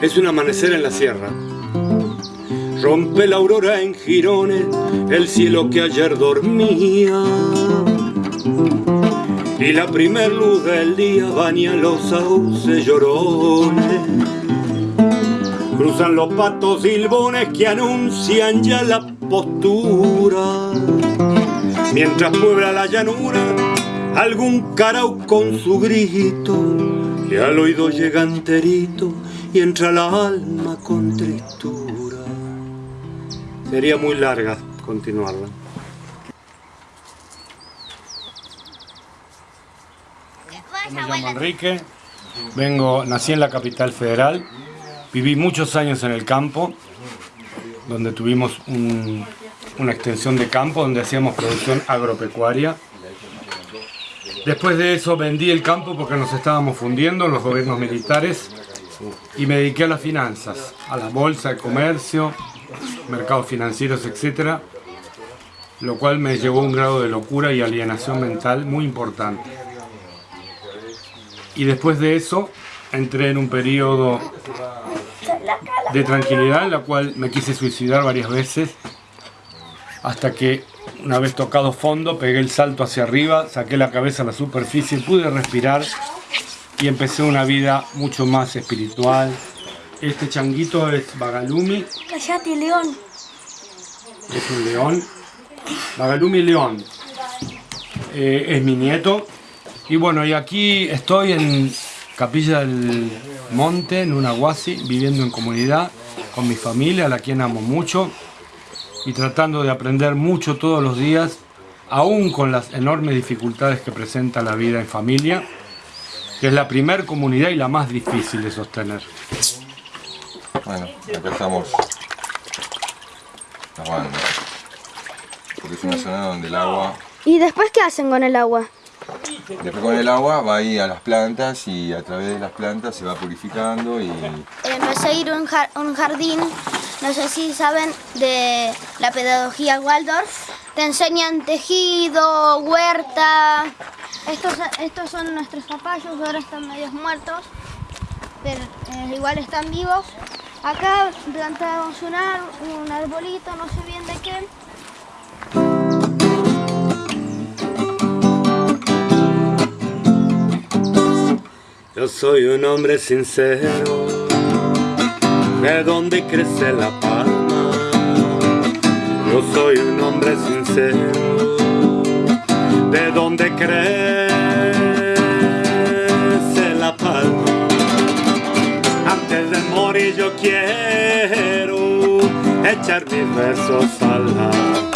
Es un amanecer en la sierra. Rompe la aurora en jirones el cielo que ayer dormía. Y la primer luz del día baña los sauces llorones. Cruzan los patos silbones que anuncian ya la postura. Mientras puebla la llanura algún carao con su grito. Y al oído llega enterito y entra la alma con tristura. Sería muy larga continuarla. Me llamo Enrique, vengo, nací en la capital federal, viví muchos años en el campo, donde tuvimos una extensión de campo donde hacíamos producción agropecuaria. Después de eso vendí el campo porque nos estábamos fundiendo los gobiernos militares y me dediqué a las finanzas, a la bolsa, de comercio, mercados financieros, etc. Lo cual me llevó a un grado de locura y alienación mental muy importante. Y después de eso entré en un periodo de tranquilidad en la cual me quise suicidar varias veces hasta que una vez tocado fondo pegué el salto hacia arriba, saqué la cabeza a la superficie, pude respirar y empecé una vida mucho más espiritual. Este changuito es Bagalumi. Callate, león. Es un león. Bagalumi León. Eh, es mi nieto. Y bueno, y aquí estoy en Capilla del Monte, en Unaguasi, viviendo en comunidad con mi familia, a la quien amo mucho, y tratando de aprender mucho todos los días, aún con las enormes dificultades que presenta la vida en familia, que es la primer comunidad y la más difícil de sostener. Bueno, empezamos lavando, porque es una zona donde el agua... ¿Y después qué hacen con el agua? Después con el agua va ahí a las plantas y a través de las plantas se va purificando y... Empecé a ir a un jardín, no sé si saben, de la pedagogía Waldorf. Te enseñan tejido, huerta. Estos, estos son nuestros zapallos, ahora están medios muertos, pero eh, igual están vivos. Acá plantamos un, un arbolito, no sé bien de qué. Yo soy un hombre sincero, de donde crece la palma. Yo soy un hombre sincero, de donde crece la palma. Antes de morir yo quiero echar mis versos al Guantanamera,